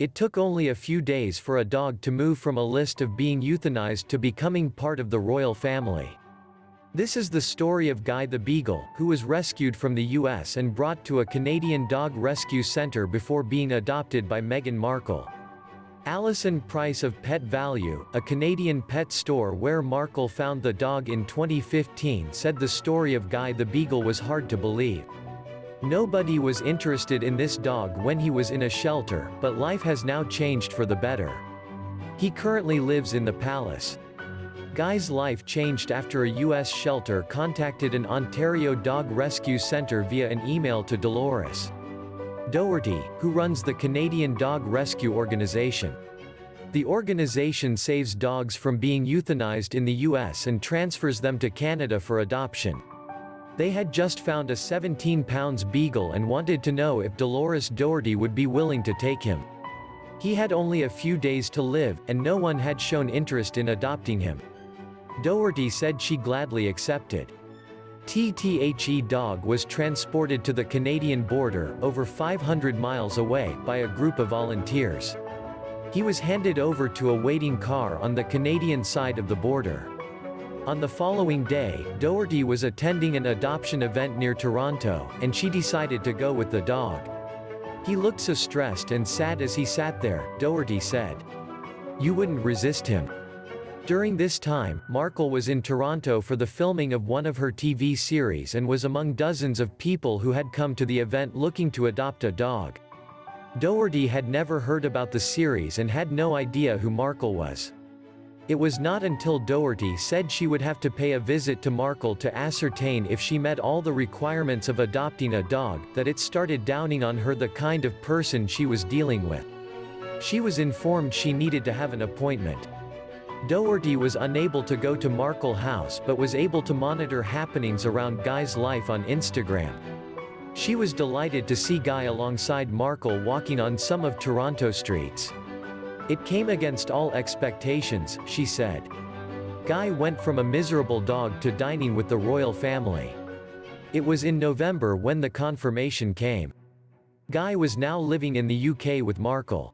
It took only a few days for a dog to move from a list of being euthanized to becoming part of the royal family. This is the story of Guy the Beagle, who was rescued from the US and brought to a Canadian dog rescue center before being adopted by Meghan Markle. Allison Price of Pet Valu, a Canadian pet store where Markle found the dog in 2015 said the story of Guy the Beagle was hard to believe. Nobody was interested in this dog when he was in a shelter, but life has now changed for the better. He currently lives in the palace. Guy's life changed after a U.S. shelter contacted an Ontario dog rescue center via an email to Dolores Doherty, who runs the Canadian Dog Rescue Organization. The organization saves dogs from being euthanized in the U.S. and transfers them to Canada for adoption. They had just found a 17 pounds beagle and wanted to know if Dolores Doherty would be willing to take him. He had only a few days to live, and no one had shown interest in adopting him. Doherty said she gladly accepted. TTHE dog was transported to the Canadian border, over 500 miles away, by a group of volunteers. He was handed over to a waiting car on the Canadian side of the border. On the following day, Doherty was attending an adoption event near Toronto, and she decided to go with the dog. He looked so stressed and sad as he sat there, Doherty said. You wouldn't resist him. During this time, Markle was in Toronto for the filming of one of her TV series and was among dozens of people who had come to the event looking to adopt a dog. Doherty had never heard about the series and had no idea who Markle was. It was not until Doherty said she would have to pay a visit to Markle to ascertain if she met all the requirements of adopting a dog, that it started downing on her the kind of person she was dealing with. She was informed she needed to have an appointment. Doherty was unable to go to Markle House but was able to monitor happenings around Guy's life on Instagram. She was delighted to see Guy alongside Markle walking on some of Toronto streets. It came against all expectations, she said. Guy went from a miserable dog to dining with the royal family. It was in November when the confirmation came. Guy was now living in the UK with Markle.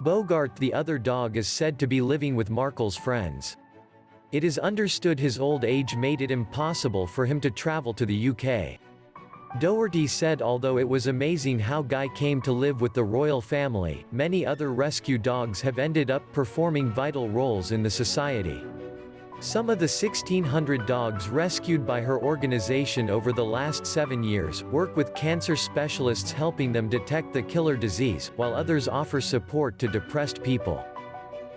Bogart the other dog is said to be living with Markle's friends. It is understood his old age made it impossible for him to travel to the UK. Doherty said although it was amazing how Guy came to live with the royal family, many other rescue dogs have ended up performing vital roles in the society. Some of the 1,600 dogs rescued by her organization over the last seven years, work with cancer specialists helping them detect the killer disease, while others offer support to depressed people.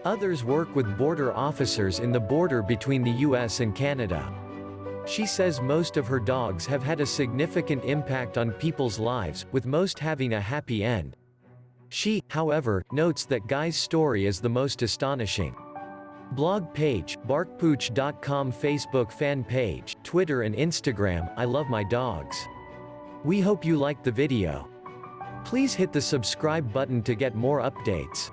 Others work with border officers in the border between the US and Canada. She says most of her dogs have had a significant impact on people's lives, with most having a happy end. She, however, notes that Guy's story is the most astonishing. Blog page, barkpooch.com Facebook fan page, Twitter and Instagram, I love my dogs. We hope you liked the video. Please hit the subscribe button to get more updates.